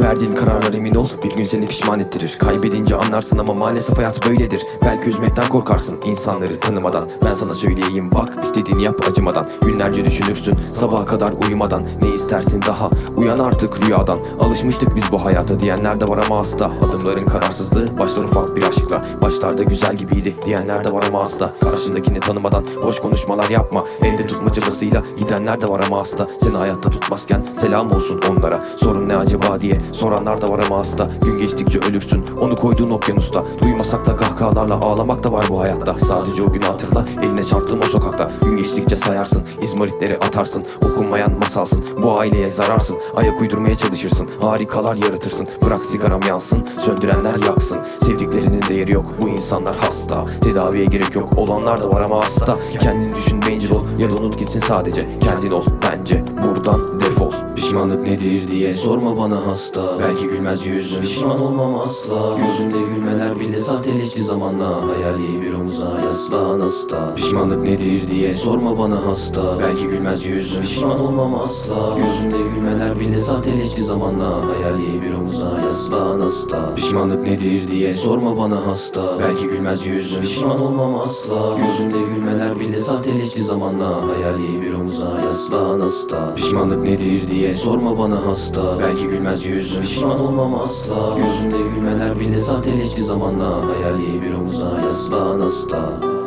Verdiğin kararlar emin ol bir gün seni pişman ettirir. Kaybedince anlarsın ama maalesef hayat böyledir. Belki üzmekten korkarsın insanları tanımadan. Ben sana söyleyeyim bak istediğini yap acımadan. Günlerce düşünürsün sabaha kadar uyumadan. Ne istersin daha? Uyan artık rüyadan. Alışmıştık biz bu hayata diyenler de var ama hasta Adımların kararsızlığı başlar ufak bir aşkla. Başlarda güzel gibiydi diyenler de var ama hasta Karşındakini tanımadan boş konuşmalar yapma. Elde tutma çabasıyla gidenler de var ama hasta Seni hayatta tutmazken selam olsun onlara. Sorun ne acaba diye soranlar da var ama hasta. Gün geçtikçe ölürsün. Onu koyduğun okyanusta. Duymasak da kahkahalarla ağlamak da var bu hayatta. Sadece o günü hatırla. Eline çarptığın o sokakta. Gün geçtikçe sayarsın. İzmaritleri atarsın. Okunmayan masalsın. Bu aileye zararsın. Ayak uydurmaya çalışırsın. Harikalar yaratırsın. Bırak sigaram yansın. Söndürenler yaksın. Sevdiklerinin değeri yok. Bu insanlar hasta. Tedaviye gerek yok. Olanlar da var ama hasta. Kendini düşün bencil ol. Ya da unut gitsin sadece. Kendin ol. Bence buradan defol. Pişmanlık nedir diye sorma bana hasta. Belki gülmez yüzüm pişman olmam asla. Yüzümde gülmeler bile sahteleşti zamanla. Hayali bir omuza yaslan hasta Pişmanlık nedir diye sorma bana hasta. Belki gülmez yüzüm pişman olmam asla. Yüzümde gülmeler bile sahteleşti zamanla. Hayali bir omuza yaslan hasta Pişmanlık nedir diye sorma bana hasta. Belki gülmez yüzüm pişman olmam asla. Yüzümde gülmeler bile sahteleşti zamanla Hayali bir omuza yaslan hasta. Pişmanlık nedir diye sorma bana hasta. Belki gülmez yüzüm pişman olmam asla. Yüzümde gülmeler bile sahteleşti zamanla Hayali bir omuza yaslan hasta